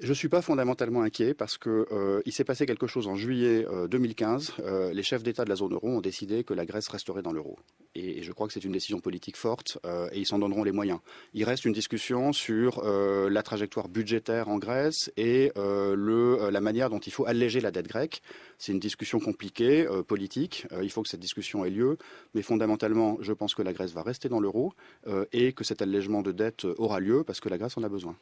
Je ne suis pas fondamentalement inquiet parce que euh, il s'est passé quelque chose en juillet euh, 2015. Euh, les chefs d'État de la zone euro ont décidé que la Grèce resterait dans l'euro. Et, je crois que c'est une décision politique forte euh, et ils s'en donneront les moyens. Il reste une discussion sur la trajectoire budgétaire en Grèce et la manière dont il faut alléger la dette grecque. C'est une discussion compliquée, politique. il faut que cette discussion ait lieu. Mais fondamentalement, je pense que la Grèce va rester dans l'euro et que cet allègement de dette aura lieu parce que la Grèce en a besoin.